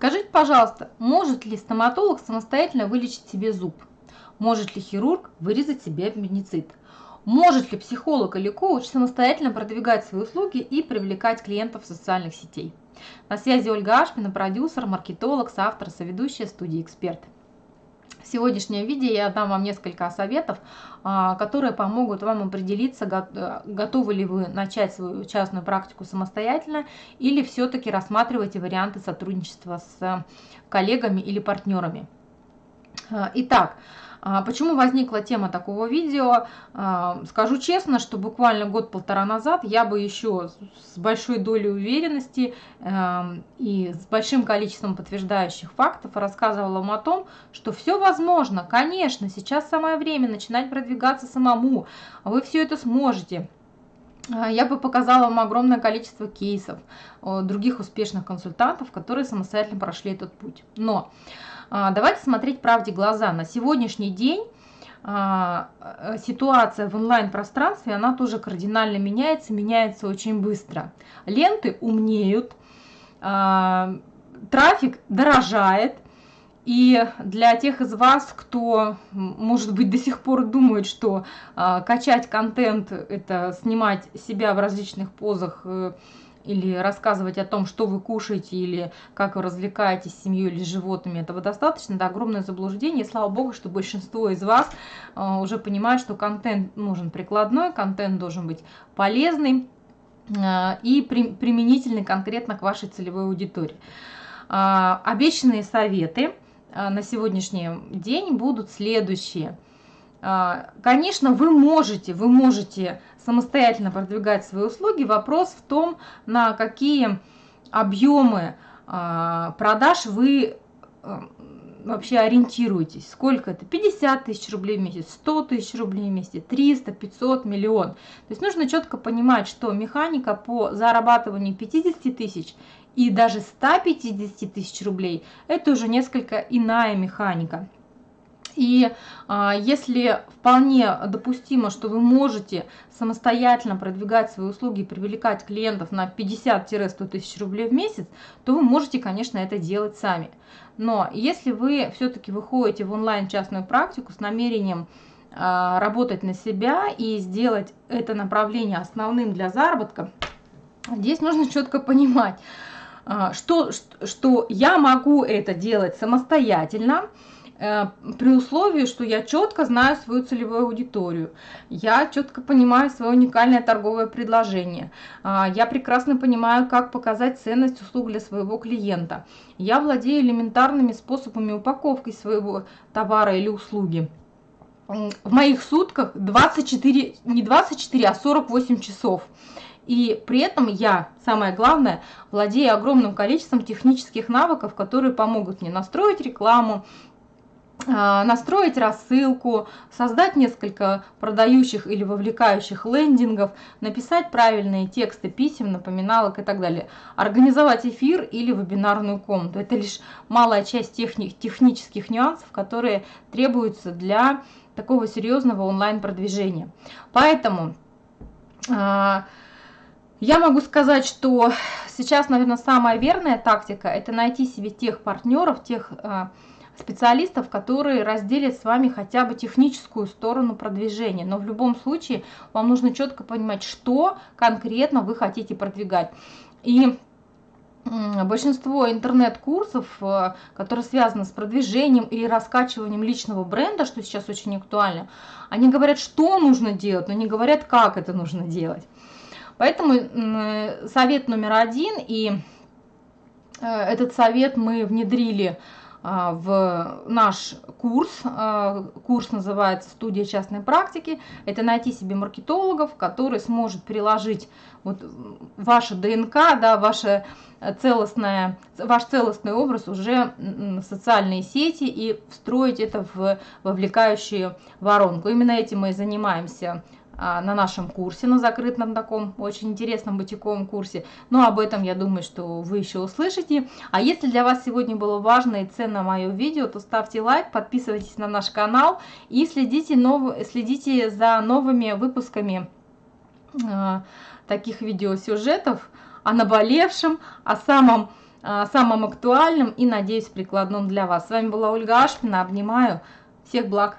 Скажите, пожалуйста, может ли стоматолог самостоятельно вылечить себе зуб? Может ли хирург вырезать себе аппендицит? Может ли психолог или коуч самостоятельно продвигать свои услуги и привлекать клиентов социальных сетей? На связи Ольга Ашпина, продюсер, маркетолог, соавтор, соведущая студии «Эксперт». Сегодняшнем видео я дам вам несколько советов, а, которые помогут вам определиться, э, готовы ли вы начать свою частную практику самостоятельно или все-таки рассматриваете варианты сотрудничества с коллегами или партнерами. А, итак, почему возникла тема такого видео? А, скажу честно, что буквально год-полтора назад я бы еще с большой долей уверенности эм, и с большим количеством подтверждающих фактов рассказывала вам о том, что все возможно, конечно, сейчас самое время начинать продвигаться самому, вы все это сможете. А, я бы показала вам огромное количество кейсов других успешных консультантов, которые самостоятельно прошли этот путь. Но а, давайте смотреть правде глаза. На сегодняшний день а, э, ситуация в онлайн-пространстве, она тоже кардинально меняется, меняется очень быстро. Ленты умнеют, а, трафик дорожает, и для тех из вас, кто, может быть, до сих пор думает, что качать контент – это снимать себя в различных позах э, или рассказывать о том, что вы кушаете, или как вы развлекаетесь с семьей или с животными, этого достаточно, это огромное заблуждение. И слава богу, что большинство из вас э, уже понимает, что контент нужен прикладной, контент должен быть полезный э, и при, применительный конкретно к вашей целевой аудитории. Э, обещанные советы э, на сегодняшний день будут следующие – а, конечно, вы можете, вы можете самостоятельно продвигать свои услуги. Вопрос в том, на какие объемы а, продаж вы а, вообще ориентируетесь. Сколько это? 50 тысяч рублей в месяц, 100 тысяч рублей в месяц, 300, 500, миллион. То есть нужно четко понимать, что механика по зарабатыванию 50 тысяч и даже 150 тысяч рублей – это уже несколько иная механика. И а, если вполне допустимо, что вы можете самостоятельно продвигать свои услуги и привлекать клиентов на 50-100 тысяч рублей в месяц, то вы можете, конечно, это делать сами. Но если вы все-таки выходите в онлайн частную практику с намерением а, работать на себя и сделать это направление основным для заработка, здесь нужно четко понимать, а, что, что я могу это делать самостоятельно, при условии, что я четко знаю свою целевую аудиторию, я четко понимаю свое уникальное торговое предложение, а, я прекрасно понимаю, как показать ценность услуг для своего клиента, я владею элементарными способами упаковки своего товара или услуги. В моих сутках 24, не 24, а 48 часов. И при этом я, самое главное, владею огромным количеством технических навыков, которые помогут мне настроить рекламу, настроить рассылку, создать несколько продающих или вовлекающих лендингов, написать правильные тексты писем, напоминалок и так далее, организовать эфир или вебинарную комнату. Это лишь малая часть техни технических нюансов, которые требуются для такого серьезного онлайн-продвижения. Поэтому э, я могу сказать, что сейчас, наверное, самая верная тактика – это найти себе тех партнеров, тех э, специалистов, которые разделят с вами хотя бы техническую сторону продвижения. Но в любом случае вам нужно четко понимать, что конкретно вы хотите продвигать. И большинство интернет-курсов, э, которые связаны с продвижением или раскачиванием личного бренда, что сейчас очень актуально, они говорят, что нужно делать, но не говорят, как это нужно делать. Поэтому совет номер один, и э, этот совет мы внедрили а, в наш курс. А, курс называется «Студия частной практики». Это найти себе маркетологов, который сможет приложить вот ваше ДНК, да, ваше целостное, ваш целостный образ уже в социальные сети и встроить это в вовлекающую воронку. Именно этим мы и занимаемся а, на нашем курсе, на закрытом таком очень интересном бутиковом курсе. Но об этом, я думаю, что вы еще услышите. А если для вас сегодня было важно и ценно мое видео, то ставьте лайк, подписывайтесь на наш канал и следите, нов... следите за новыми выпусками э, таких видеосюжетов о наболевшем, о самом а, самым актуальным и, надеюсь, прикладным для вас. С вами была Ольга Ашпина. Обнимаю. Всех благ!